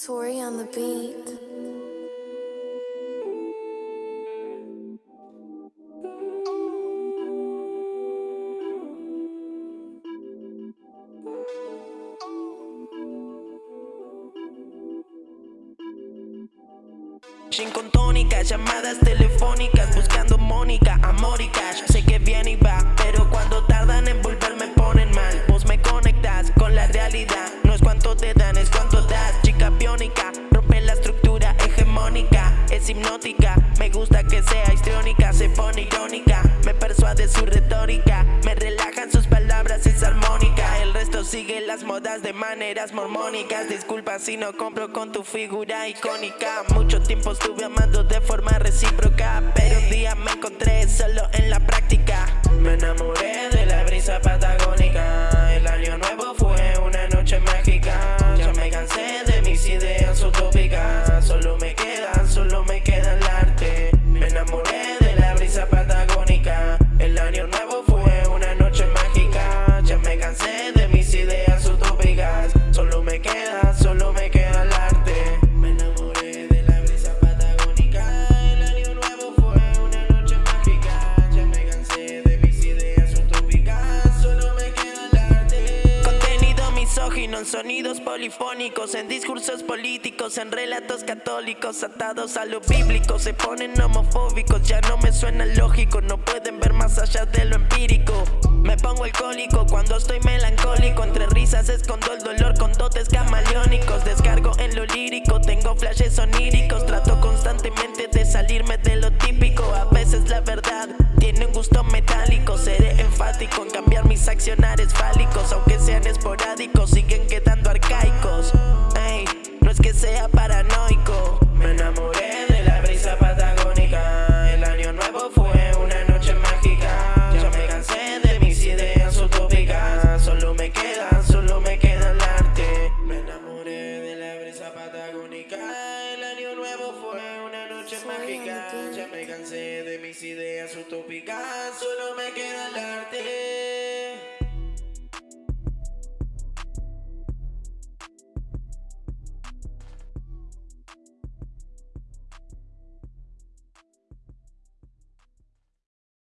Tori on the beat. Gin con tónica, llamadas telefónicas Me gusta que sea histriónica Se pone irónica, me persuade su retórica. Me relajan sus palabras, es armónica. El resto sigue las modas de maneras mormónicas. Disculpa si no compro con tu figura icónica. Mucho tiempo estuve amando de forma recíproca Pero un día me encontré solo en la práctica. Me enamoré de la brisa patagónica misógino en sonidos polifónicos En discursos políticos, en relatos católicos Atados a lo bíblico, se ponen homofóbicos Ya no me suena lógico, no pueden ver más allá de lo empírico. Me pongo alcohólico cuando estoy melancólico Entre risas escondo el dolor con dotes camaleónicos. Descargo en lo lírico, tengo flashes oníricos Trato constantemente de salirme de lo típico. A veces la verdad tiene un gusto metálico Seré enfático en cambiar mis accionares fálicos Aunque sean esporádicos, Ya me cansé de mis ideas utópicas Solo me queda el arte